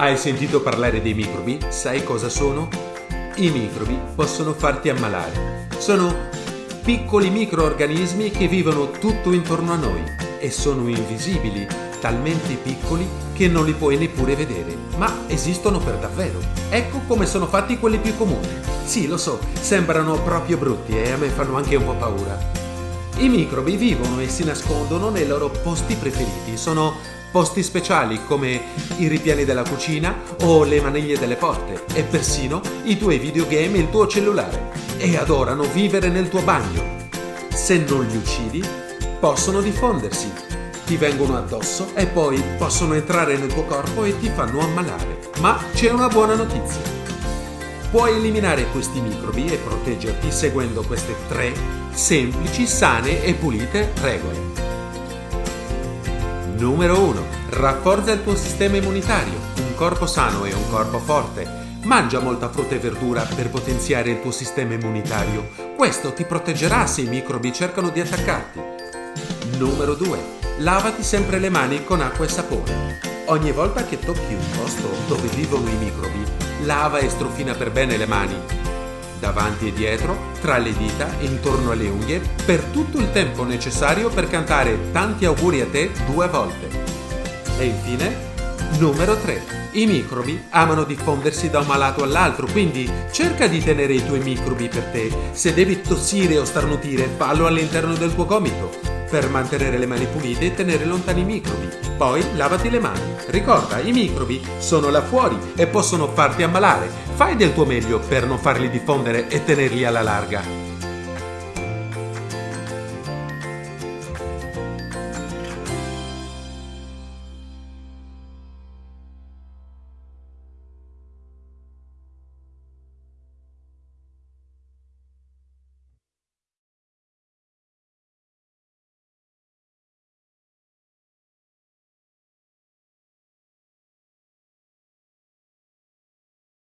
Hai sentito parlare dei microbi? Sai cosa sono? I microbi possono farti ammalare. Sono piccoli microorganismi che vivono tutto intorno a noi e sono invisibili, talmente piccoli che non li puoi neppure vedere, ma esistono per davvero. Ecco come sono fatti quelli più comuni. Sì, lo so, sembrano proprio brutti e a me fanno anche un po' paura. I microbi vivono e si nascondono nei loro posti preferiti. Sono posti speciali come i ripiani della cucina o le maniglie delle porte e persino i tuoi videogame e il tuo cellulare. E adorano vivere nel tuo bagno. Se non li uccidi, possono diffondersi. Ti vengono addosso e poi possono entrare nel tuo corpo e ti fanno ammalare. Ma c'è una buona notizia. Puoi eliminare questi microbi e proteggerti seguendo queste tre semplici, sane e pulite regole. Numero 1. Rafforza il tuo sistema immunitario. Un corpo sano e un corpo forte. Mangia molta frutta e verdura per potenziare il tuo sistema immunitario. Questo ti proteggerà se i microbi cercano di attaccarti. Numero 2. Lavati sempre le mani con acqua e sapone. Ogni volta che tocchi un posto dove vivono i microbi, lava e strofina per bene le mani davanti e dietro, tra le dita e intorno alle unghie, per tutto il tempo necessario per cantare tanti auguri a te due volte. E infine, numero 3. I microbi amano diffondersi da un malato all'altro, quindi cerca di tenere i tuoi microbi per te. Se devi tossire o starnutire, fallo all'interno del tuo gomito per mantenere le mani pulite e tenere lontani i microbi. Poi lavati le mani. Ricorda, i microbi sono là fuori e possono farti ammalare. Fai del tuo meglio per non farli diffondere e tenerli alla larga.